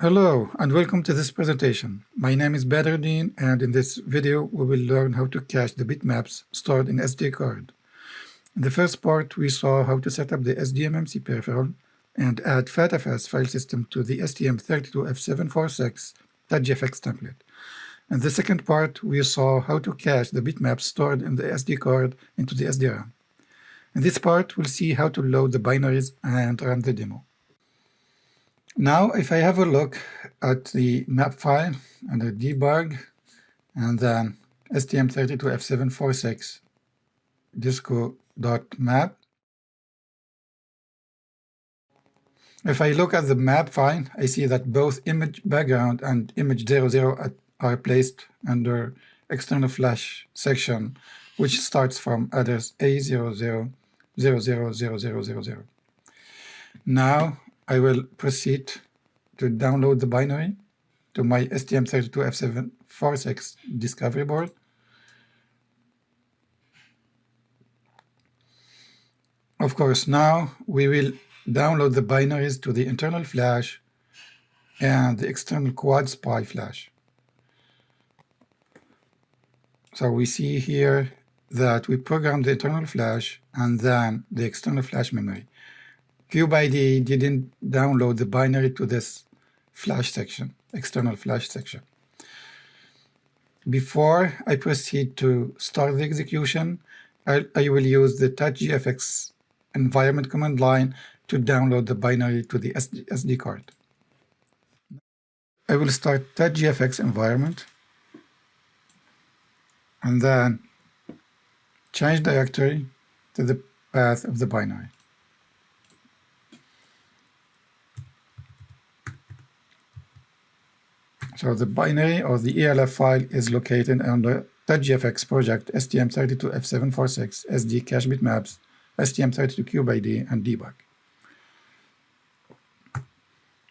Hello and welcome to this presentation. My name is Badruddin and in this video we will learn how to cache the bitmaps stored in SD card. In the first part we saw how to set up the SDMMC peripheral and add FATFS file system to the STM32F746.gfx template. In the second part we saw how to cache the bitmaps stored in the SD card into the SDRAM. In this part we'll see how to load the binaries and run the demo. Now, if I have a look at the map file under debug and then STM32F746 disco.map, if I look at the map file, I see that both image background and image 00 are placed under external flash section, which starts from address A00000000. Now, I will proceed to download the binary to my STM32F746 discovery board. Of course, now we will download the binaries to the internal flash and the external quad SPI flash. So we see here that we program the internal flash and then the external flash memory. CubeIDE didn't download the binary to this flash section, external flash section. Before I proceed to start the execution, I, I will use the touchgfx environment command line to download the binary to the SD, SD card. I will start touchgfx environment and then change directory to the path of the binary. So the binary or the ELF file is located under touchgfx project STM32F746 SD cache bitmaps STM32CubeIDE and debug.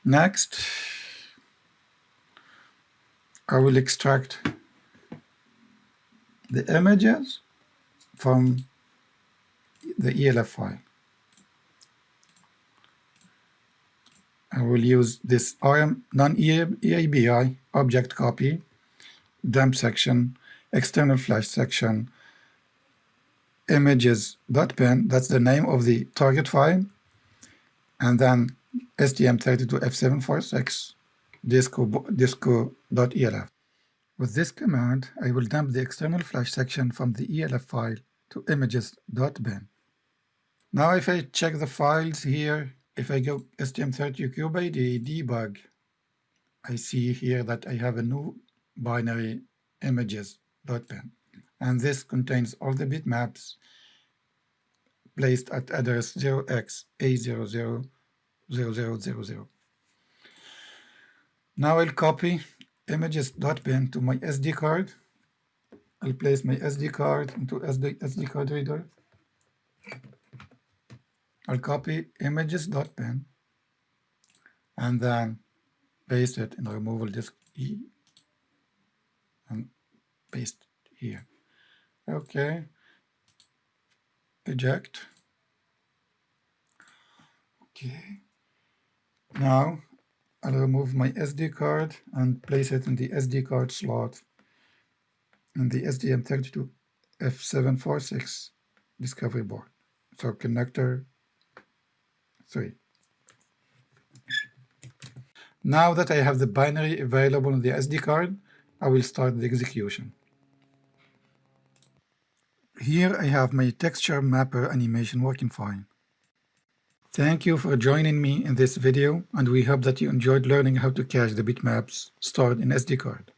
Next, I will extract the images from the ELF file. I will use this non-EABI object copy, dump section, external flash section, images.bin, that's the name of the target file, and then STM32F746 disco.elf. Disco With this command, I will dump the external flash section from the ELF file to images.bin. Now if I check the files here, if I go STM32CubeIDE debug, I see here that I have a new binary images.bin. And this contains all the bitmaps placed at address 0x A000000. Now I'll copy images.bin to my SD card. I'll place my SD card into SD, SD card reader. I'll copy images.bin and then paste it in the removal disk E and paste here. Okay. Eject. Okay. Now I'll remove my SD card and place it in the SD card slot in the STM32F746 discovery board. So connector 3. Now that I have the binary available on the SD card, I will start the execution. Here I have my texture mapper animation working fine. Thank you for joining me in this video and we hope that you enjoyed learning how to cache the bitmaps stored in SD card.